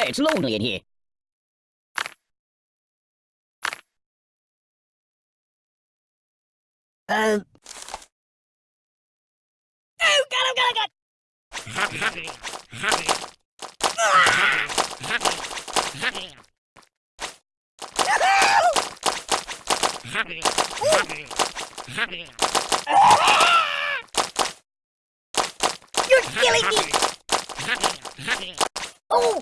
Hey, it's lonely in here. Uh. Oh, God, oh, God, oh, God! You're killing me! Oh!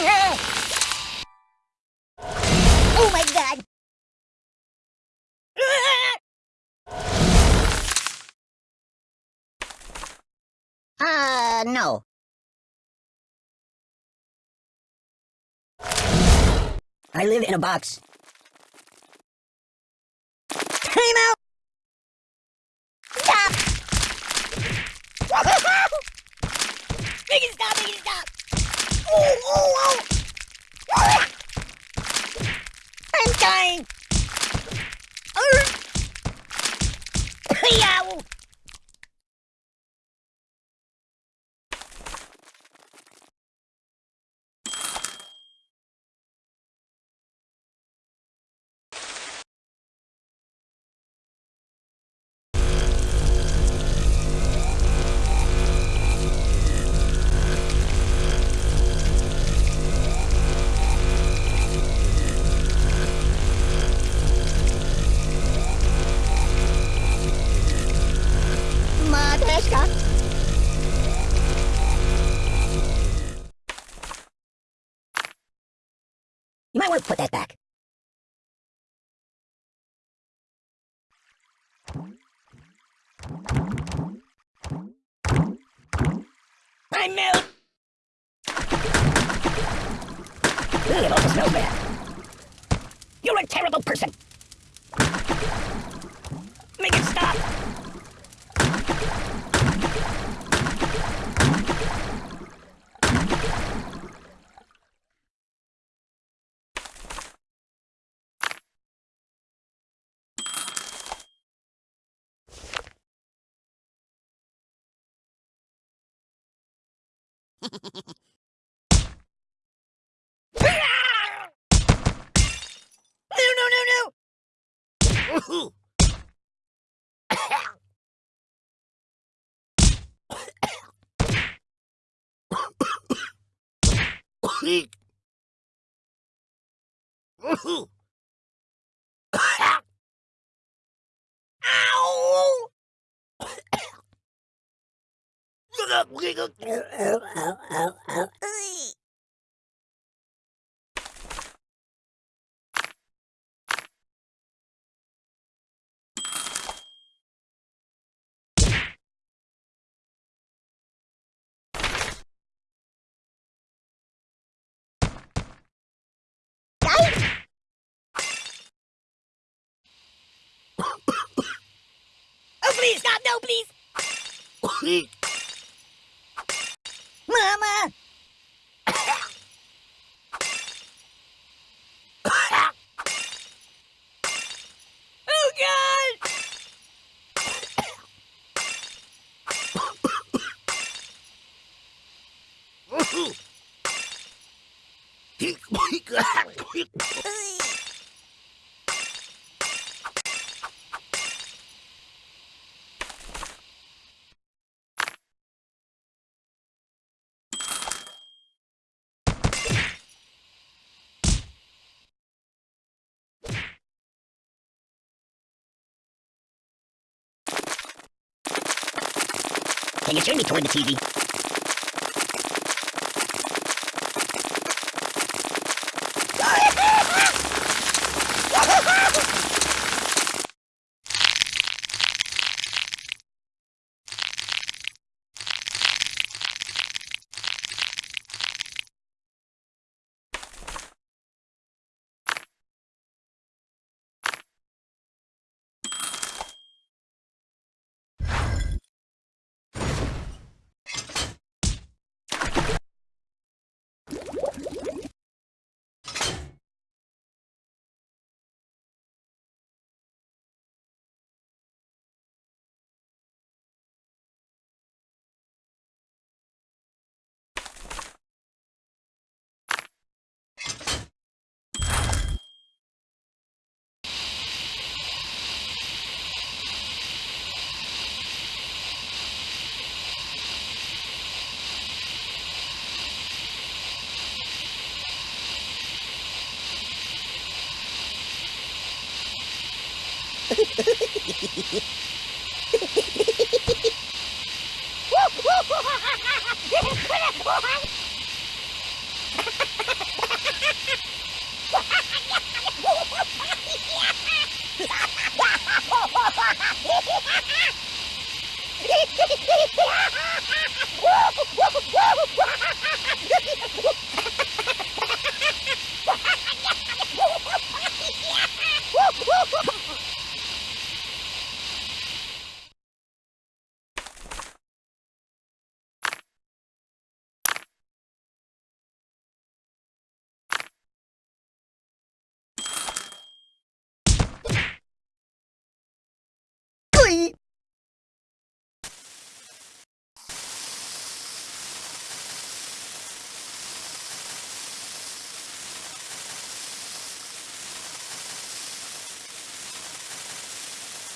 No! Oh my god! Uh, no. I live in a box. Time out! Stop! make stop, stop! Oh, oh, oh! Put that back. I melt! Ugh, it smells. You're a terrible person! Make it stop! No, no, no, no! Ow! Oh, Oh, please, stop! No, please! Mama! oh, God! Can you turn me toward the TV? Glee.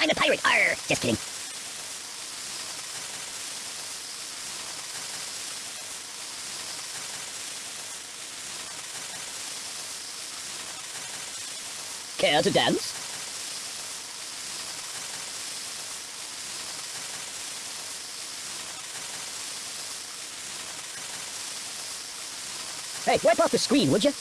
I'm a pirate. Arr! Just kidding. Care to dance? Hey, wipe off the screen, would you?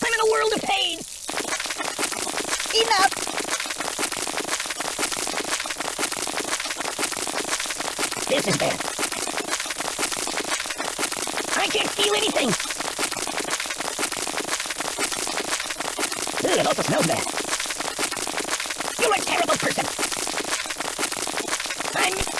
I'm in a world of pain! Enough! This is bad. I can't feel anything! Ugh, it also smells bad. You're a terrible person! I'm...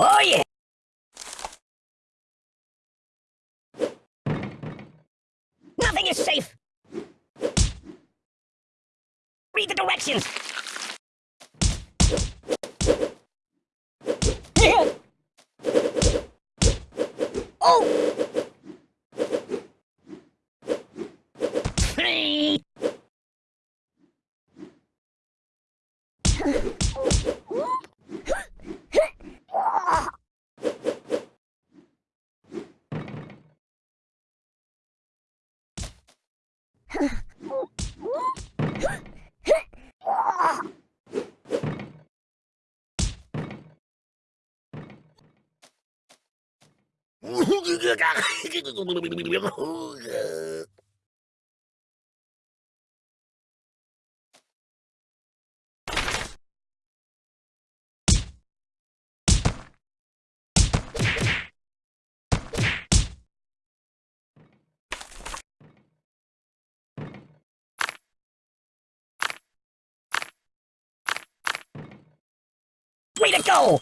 Oh yeah! Nothing is safe! Read the directions! oh! Way to go!